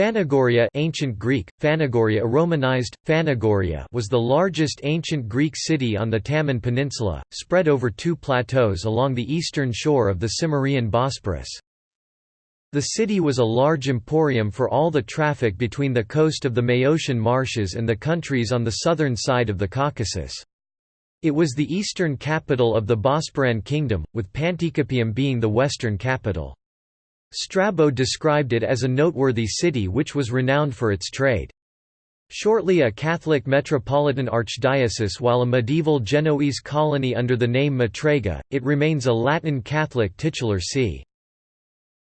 Phanagoria ancient Greek, Phanagoria Romanized, Phanagoria was the largest ancient Greek city on the Taman Peninsula, spread over two plateaus along the eastern shore of the Cimmerian Bosporus. The city was a large emporium for all the traffic between the coast of the Maeotian marshes and the countries on the southern side of the Caucasus. It was the eastern capital of the Bosporan kingdom, with Panticapaeum being the western capital. Strabo described it as a noteworthy city which was renowned for its trade. Shortly a Catholic metropolitan archdiocese while a medieval Genoese colony under the name Matrega, it remains a Latin Catholic titular see.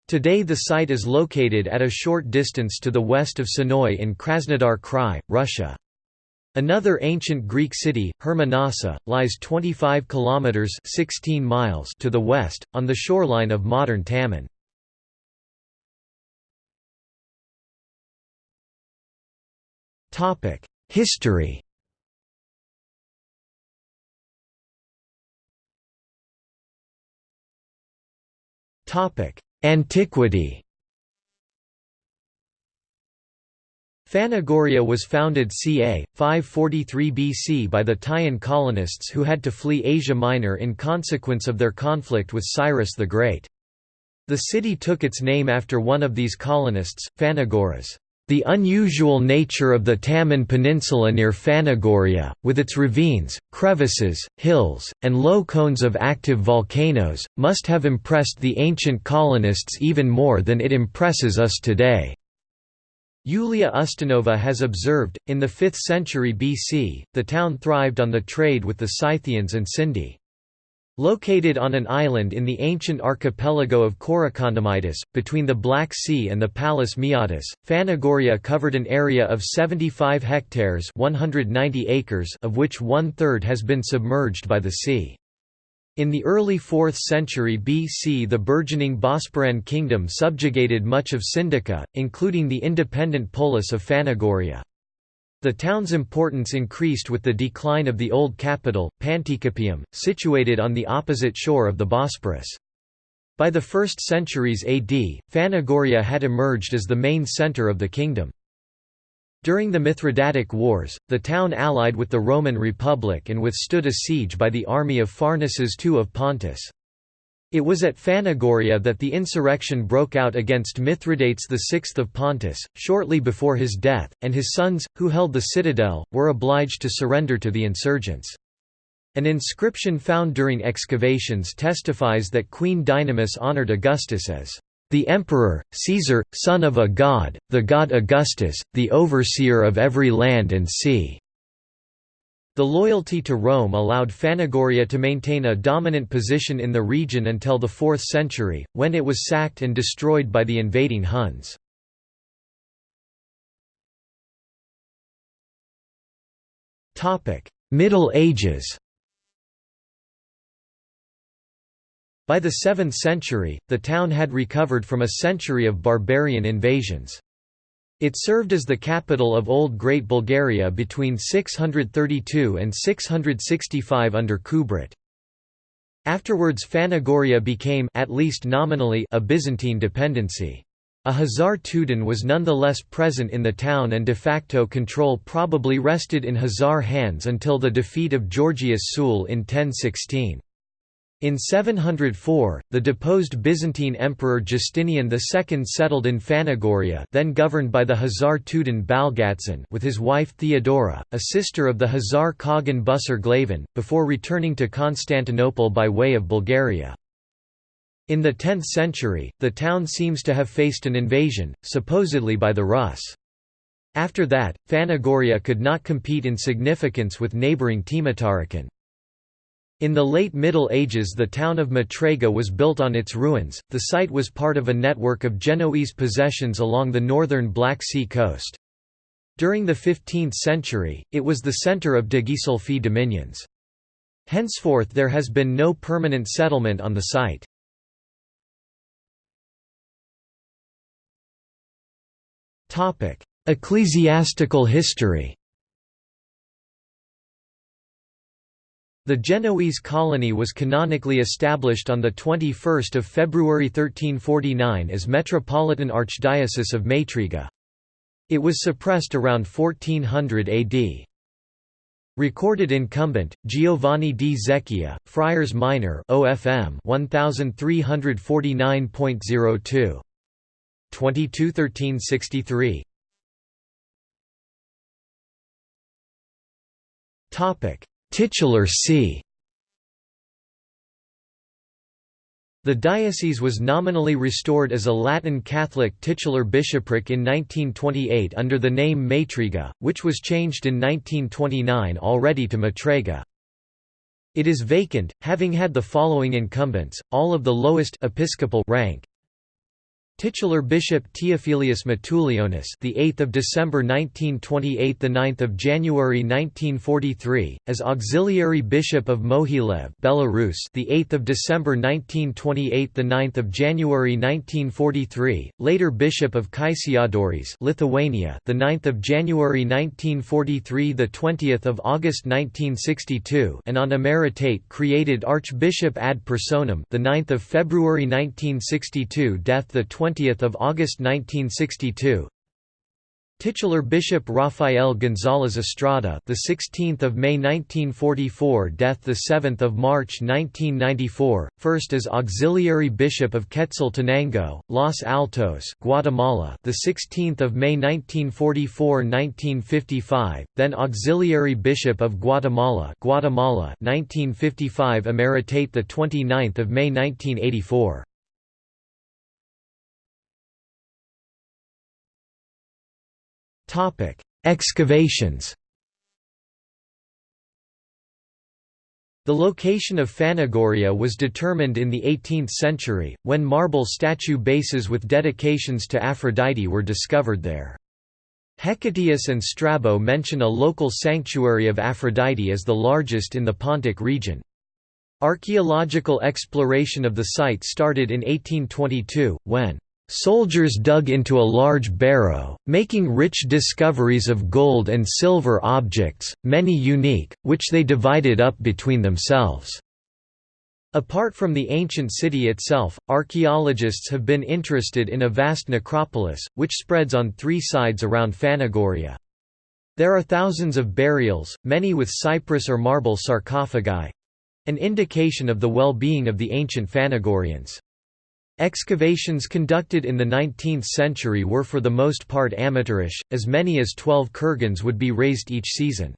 Today the site is located at a short distance to the west of Sennoy in Krasnodar Krai, Russia. Another ancient Greek city, Hermonassa, lies 25 kilometers (16 miles) to the west on the shoreline of modern Taman. History Antiquity Phanagoria was founded ca. 543 BC by the Teian colonists who had to flee Asia Minor in consequence of their conflict with Cyrus the Great. The city took its name after one of these colonists, Phanagoras. The unusual nature of the Taman Peninsula near Phanagoria, with its ravines, crevices, hills, and low cones of active volcanoes, must have impressed the ancient colonists even more than it impresses us today. Yulia Ustinova has observed, in the 5th century BC, the town thrived on the trade with the Scythians and Sindi. Located on an island in the ancient archipelago of Korokondamidus, between the Black Sea and the Palus Maeotis, Phanagoria covered an area of 75 hectares 190 acres of which one-third has been submerged by the sea. In the early 4th century BC the burgeoning Bosporan kingdom subjugated much of Sindica, including the independent polis of Phanagoria. The town's importance increased with the decline of the old capital, Panticapaeum, situated on the opposite shore of the Bosporus. By the 1st centuries AD, Phanagoria had emerged as the main centre of the kingdom. During the Mithridatic Wars, the town allied with the Roman Republic and withstood a siege by the army of Pharnaces II of Pontus. It was at Phanagoria that the insurrection broke out against Mithridates VI of Pontus, shortly before his death, and his sons, who held the citadel, were obliged to surrender to the insurgents. An inscription found during excavations testifies that Queen Dynamis honored Augustus as the emperor, Caesar, son of a god, the god Augustus, the overseer of every land and sea. The loyalty to Rome allowed Phanagoria to maintain a dominant position in the region until the 4th century, when it was sacked and destroyed by the invading Huns. Middle Ages By the 7th century, the town had recovered from a century of barbarian invasions. It served as the capital of Old Great Bulgaria between 632 and 665 under Kubrat. Afterwards Phanagoria became at least nominally a Byzantine dependency. A Khazar Tudan was nonetheless present in the town and de facto control probably rested in Khazar hands until the defeat of Georgius Tzul in 1016. In 704, the deposed Byzantine Emperor Justinian II settled in Phanagoria then governed by the Khazar Tudan Balgitzin with his wife Theodora, a sister of the Khazar Khagan Busir Glavan, before returning to Constantinople by way of Bulgaria. In the 10th century, the town seems to have faced an invasion, supposedly by the Rus. After that, Phanagoria could not compete in significance with neighbouring Tmutarakan. In the late Middle Ages the town of Matrega was built on its ruins, the site was part of a network of Genoese possessions along the northern Black Sea coast. During the 15th century, it was the centre of de Ghisolfi dominions. Henceforth there has been no permanent settlement on the site. Ecclesiastical history The Genoese colony was canonically established on 21 February 1349 as Metropolitan Archdiocese of Matrega. It was suppressed around 1400 AD. Recorded incumbent Giovanni di Zecchia, Friars Minor OFM 1349.02 221363 Topic Titular see The diocese was nominally restored as a Latin Catholic titular bishopric in 1928 under the name Matriga, which was changed in 1929 already to Matrega. It is vacant, having had the following incumbents, all of the lowest episcopal rank Titular Bishop Teofilius Matulionis, the 8th of December 1928, the 9th of January 1943, as Auxiliary Bishop of Mohilev, Belarus, the 8th of December 1928, the 9th of January 1943, later Bishop of Kaišiadorys, Lithuania, the 9th of January 1943, the 20th of August 1962, and on emeritate created Archbishop ad personam, the 9th of February 1962, death the 20 of August 1962. Titular Bishop Rafael González Estrada, the 16th of May 1944, death the 7th of March 1994, first as auxiliary bishop of Quetzaltenango, Los Altos, Guatemala, the 16th of May 1944-1955, then auxiliary bishop of Guatemala, Guatemala, 1955, emeritate the 29th of May 1984. Topic: Excavations. The location of Phanagoria was determined in the 18th century, when marble statue bases with dedications to Aphrodite were discovered there. Hecataeus and Strabo mention a local sanctuary of Aphrodite as the largest in the Pontic region. Archaeological exploration of the site started in 1822, when Soldiers dug into a large barrow, making rich discoveries of gold and silver objects, many unique, which they divided up between themselves. Apart from the ancient city itself, archaeologists have been interested in a vast necropolis, which spreads on three sides around Phanagoria. There are thousands of burials, many with cypress or marble sarcophagi—an indication of the well-being of the ancient Phanagorians. Excavations conducted in the 19th century were for the most part amateurish, as many as 12 kurgans would be raised each season.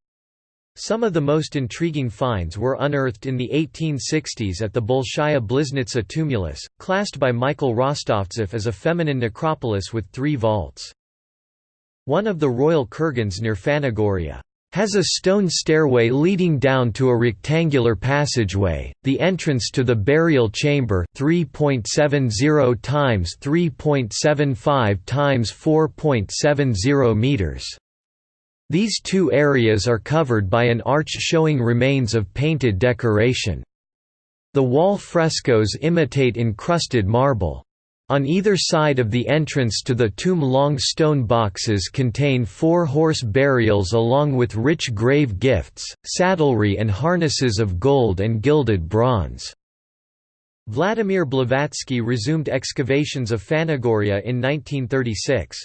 Some of the most intriguing finds were unearthed in the 1860s at the Bolshaya Bliznitsa tumulus, classed by Michael Rostovtsev as a feminine necropolis with three vaults. One of the royal kurgans near Phanagoria has a stone stairway leading down to a rectangular passageway. The entrance to the burial chamber, 3.70 times 3.75 times 4.70 meters. These two areas are covered by an arch showing remains of painted decoration. The wall frescoes imitate encrusted marble. On either side of the entrance to the tomb long stone boxes contain four horse burials along with rich grave gifts, saddlery and harnesses of gold and gilded bronze. Vladimir Blavatsky resumed excavations of Phanagoria in 1936.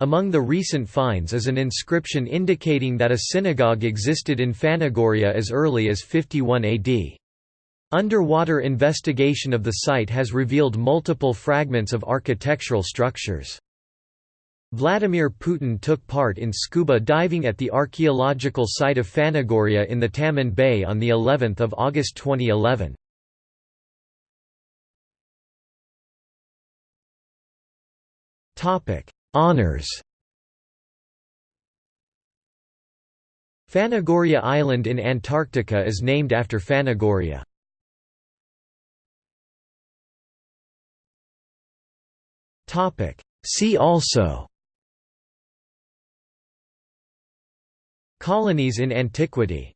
Among the recent finds is an inscription indicating that a synagogue existed in Phanagoria as early as 51 AD. Underwater investigation of the site has revealed multiple fragments of architectural structures. Vladimir Putin took part in scuba diving at the archaeological site of Phanagoria in the Taman Bay on the 11th of August 2011. Topic: Honors. Phanagoria Island in Antarctica is named after Phanagoria. See also. Colonies in antiquity